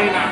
Morena.